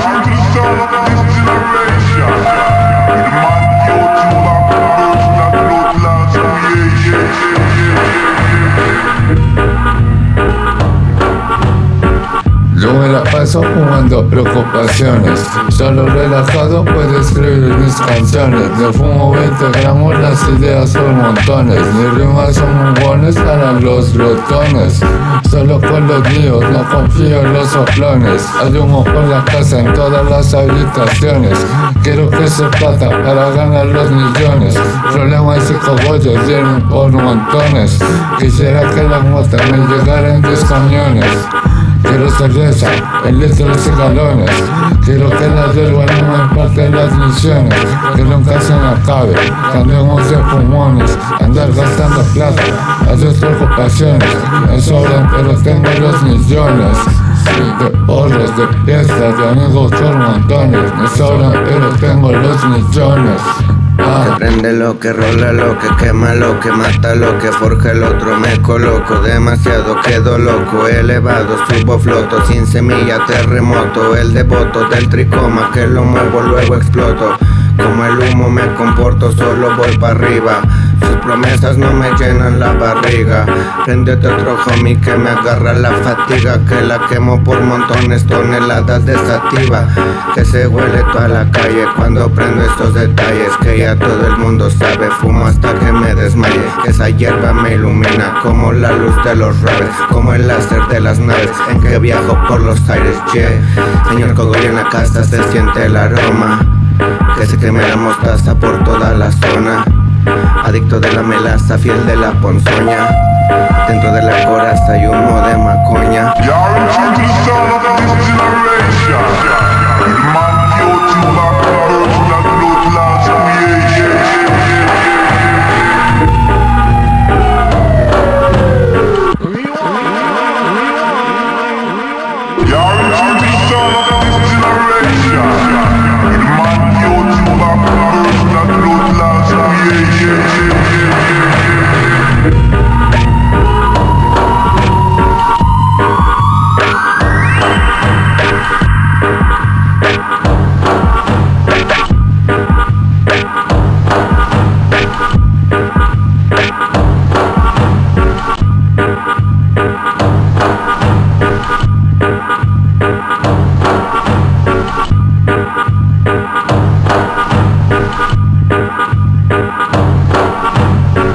Lord. Me la paso fumando preocupaciones. Solo relajado puedo escribir mis canciones. De fumo 20 gramos, las ideas son montones. Mis rimas son buenas para los glotones Solo con los míos, no confío en los soplones. Hay humo por la casa en todas las habitaciones. Quiero que se plata para ganar los millones. Problemas y cogollos vienen por montones. Quisiera que la moto me llegara en 10 camiones Quiero cerveza en litros y galones Quiero que la hierba no me empate las misiones. Que nunca se me acabe Cambiemos de pulmones. Andar gastando plata A sus preocupaciones. Me sobran pero tengo los millones. De horas, de fiestas, de amigos por montones. Me sobran pero tengo los millones que prende lo que rola, lo que quema, lo que mata, lo que forja el otro. Me coloco Demasiado quedo loco, elevado, subo, floto Sin semilla, terremoto, el devoto del tricoma Que lo muevo, luego exploto. Como el humo me comporto, solo voy para arriba sus promesas no me llenan la barriga. Prendete otro homie que me agarra la fatiga. Que la quemo por montones, toneladas de sativa. Que se huele toda la calle cuando prendo estos detalles. Que ya todo el mundo sabe, fumo hasta que me desmaye. Que esa hierba me ilumina como la luz de los raves Como el láser de las naves. En que viajo por los aires, yeah. Señor Cogollo en la casa se siente el aroma. Que se queme la mostaza por toda la zona Adicto de la melaza, fiel de la ponzoña. Dentro de la coraza hay humo de macoña